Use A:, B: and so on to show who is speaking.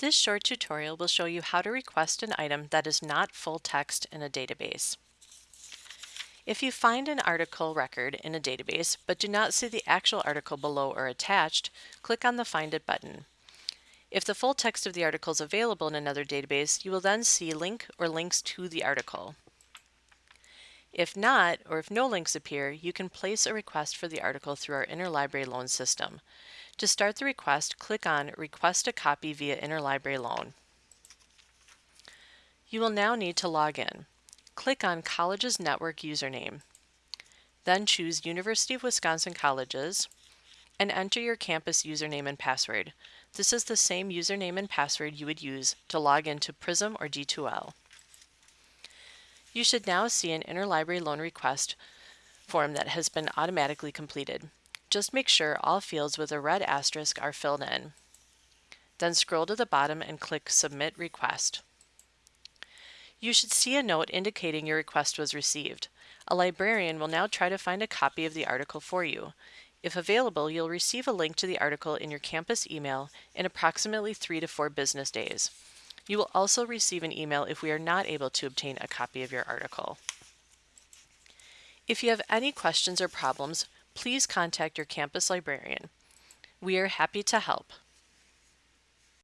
A: This short tutorial will show you how to request an item that is not full text in a database. If you find an article record in a database but do not see the actual article below or attached, click on the Find It button. If the full text of the article is available in another database, you will then see link or links to the article. If not, or if no links appear, you can place a request for the article through our interlibrary loan system. To start the request, click on Request a copy via Interlibrary Loan. You will now need to log in. Click on College's Network username. Then choose University of Wisconsin Colleges and enter your campus username and password. This is the same username and password you would use to log into Prism or D2L. You should now see an interlibrary loan request form that has been automatically completed. Just make sure all fields with a red asterisk are filled in. Then scroll to the bottom and click Submit Request. You should see a note indicating your request was received. A librarian will now try to find a copy of the article for you. If available, you'll receive a link to the article in your campus email in approximately three to four business days. You will also receive an email if we are not able to obtain a copy of your article. If you have any questions or problems, please contact your campus librarian. We are happy to help.